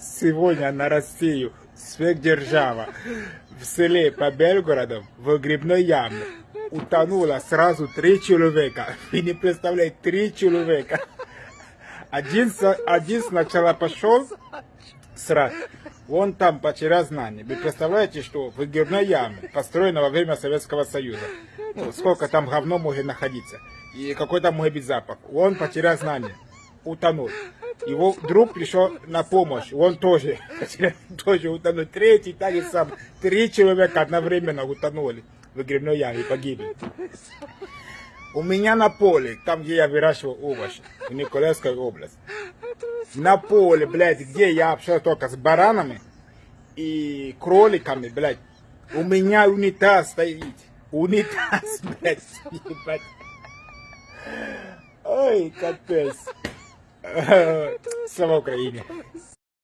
Сегодня на Россию сверхдержава в селе по Белгороду в грибной яме утонуло сразу три человека. Вы не представляете, три человека. Один, один сначала пошел срать. Он там потерял знания. Вы представляете, что в грибной яме, построена во время Советского Союза, ну, сколько там говно может находиться, и какой там может быть запах. Он потерял знания, утонул. Его друг пришел на помощь, он тоже, тоже утонул. Третий так и сам. Три человека одновременно утонули в грибной яме и погибли. У меня на поле, там, где я выращивал овощи, в Николаевской области, на поле, блядь, где я общался только с баранами и кроликами, блядь, у меня унитаз стоит. Унитаз, блядь, ебать. Ой, капец. Слава Украине.